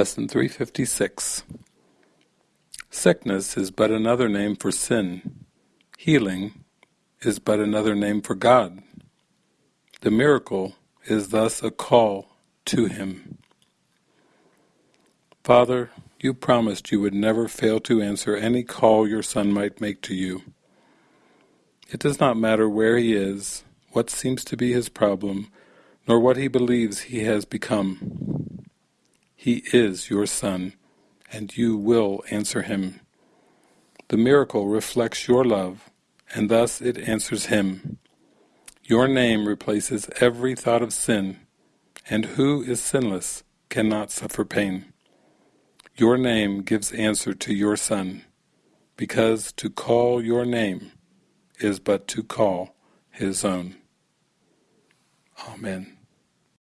Lesson 356 Sickness is but another name for sin. Healing is but another name for God. The miracle is thus a call to Him. Father, you promised you would never fail to answer any call your Son might make to you. It does not matter where he is, what seems to be his problem, nor what he believes he has become. He is your Son, and you will answer him. The miracle reflects your love, and thus it answers him. Your name replaces every thought of sin, and who is sinless cannot suffer pain. Your name gives answer to your Son, because to call your name is but to call his own. Amen.